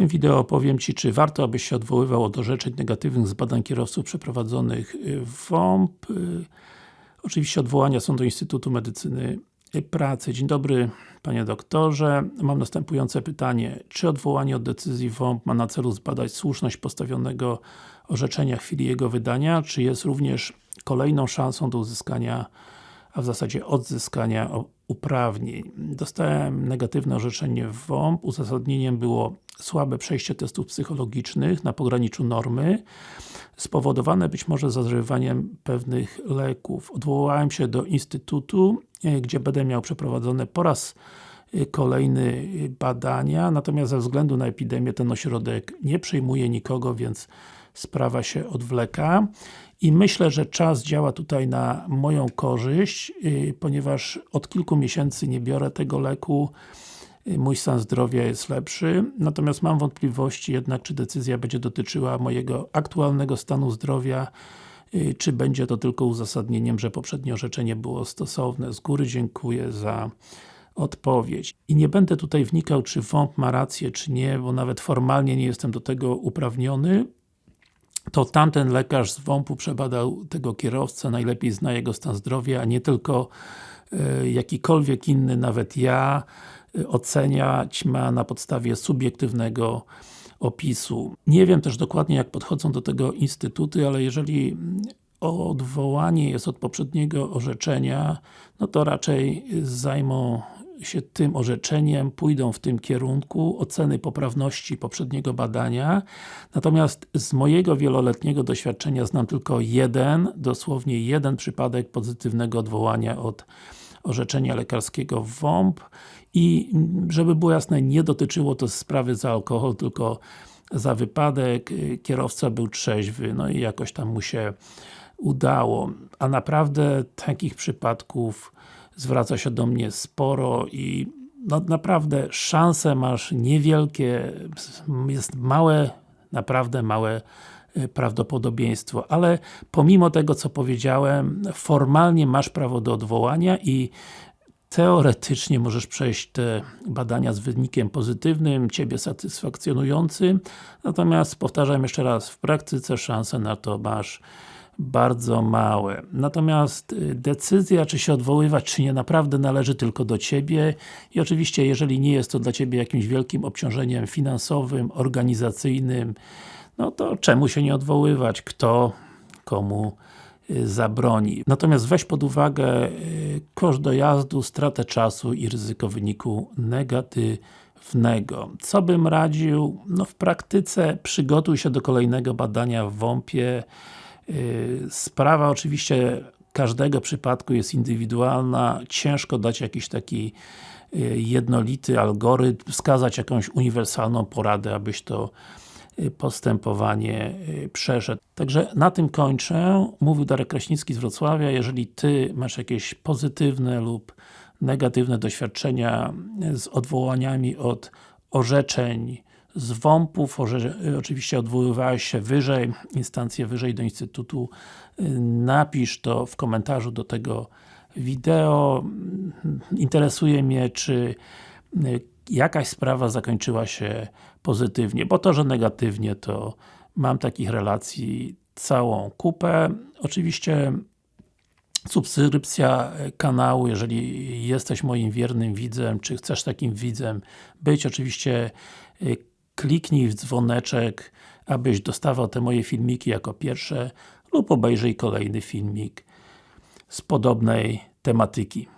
tym wideo opowiem Ci, czy warto, abyś się odwoływał od orzeczeń negatywnych z badań kierowców przeprowadzonych w WOMP. Y, oczywiście odwołania są do Instytutu Medycyny Pracy. Dzień dobry Panie Doktorze. Mam następujące pytanie. Czy odwołanie od decyzji WOMP ma na celu zbadać słuszność postawionego orzeczenia w chwili jego wydania, czy jest również kolejną szansą do uzyskania a w zasadzie odzyskania uprawnień. Dostałem negatywne orzeczenie w WOMP. Uzasadnieniem było słabe przejście testów psychologicznych na pograniczu normy, spowodowane być może zażywaniem pewnych leków. Odwołałem się do Instytutu, e, gdzie będę miał przeprowadzone po raz e, kolejny badania, natomiast ze względu na epidemię ten ośrodek nie przyjmuje nikogo, więc sprawa się odwleka. I myślę, że czas działa tutaj na moją korzyść, y, ponieważ od kilku miesięcy nie biorę tego leku, y, mój stan zdrowia jest lepszy, natomiast mam wątpliwości jednak, czy decyzja będzie dotyczyła mojego aktualnego stanu zdrowia, y, czy będzie to tylko uzasadnieniem, że poprzednie orzeczenie było stosowne. Z góry dziękuję za odpowiedź. I nie będę tutaj wnikał, czy WOMP ma rację, czy nie, bo nawet formalnie nie jestem do tego uprawniony to tamten lekarz z WOMP-u przebadał tego kierowcę, najlepiej zna jego stan zdrowia, a nie tylko e, jakikolwiek inny, nawet ja, e, oceniać ma na podstawie subiektywnego opisu. Nie wiem też dokładnie jak podchodzą do tego instytuty, ale jeżeli odwołanie jest od poprzedniego orzeczenia, no to raczej zajmą się tym orzeczeniem, pójdą w tym kierunku oceny poprawności poprzedniego badania. Natomiast z mojego wieloletniego doświadczenia znam tylko jeden, dosłownie jeden przypadek pozytywnego odwołania od orzeczenia lekarskiego w WOMP i żeby było jasne, nie dotyczyło to sprawy za alkohol, tylko za wypadek, kierowca był trzeźwy, no i jakoś tam mu się udało. A naprawdę takich przypadków zwraca się do mnie sporo i no, naprawdę szanse masz niewielkie, jest małe, naprawdę małe y, prawdopodobieństwo, ale pomimo tego co powiedziałem, formalnie masz prawo do odwołania i teoretycznie możesz przejść te badania z wynikiem pozytywnym, Ciebie satysfakcjonującym, natomiast powtarzam jeszcze raz, w praktyce szanse na to masz bardzo małe. Natomiast y, decyzja, czy się odwoływać, czy nie, naprawdę należy tylko do Ciebie i oczywiście, jeżeli nie jest to dla Ciebie jakimś wielkim obciążeniem finansowym, organizacyjnym, no to czemu się nie odwoływać? Kto komu y, zabroni. Natomiast weź pod uwagę y, koszt dojazdu, stratę czasu i ryzyko wyniku negatywnego. Co bym radził? No w praktyce przygotuj się do kolejnego badania w WOMP-ie sprawa oczywiście każdego przypadku jest indywidualna, ciężko dać jakiś taki y, jednolity algorytm, wskazać jakąś uniwersalną poradę, abyś to y, postępowanie przeszedł. Także na tym kończę. Mówił Darek Kraśnicki z Wrocławia. Jeżeli Ty masz jakieś pozytywne lub negatywne doświadczenia z odwołaniami od orzeczeń z WOMP-ów, oczywiście odwoływałeś się wyżej, instancje wyżej do Instytutu, napisz to w komentarzu do tego wideo. Interesuje mnie, czy jakaś sprawa zakończyła się pozytywnie, bo to, że negatywnie, to mam takich relacji całą kupę. Oczywiście subskrypcja kanału, jeżeli jesteś moim wiernym widzem, czy chcesz takim widzem być, oczywiście kliknij w dzwoneczek, abyś dostawał te moje filmiki jako pierwsze lub obejrzyj kolejny filmik z podobnej tematyki.